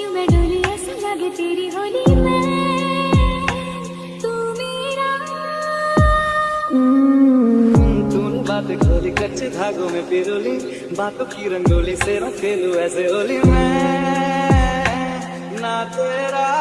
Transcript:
क्यों मैं डोली ऐसी लगे तेरी होली में? तू मेरा। हम्म, तूने बातें खोली कच्चे धागों में पिरोली, बातों की रंगोली से रखेलू ऐसे होली में। ना तो तेरा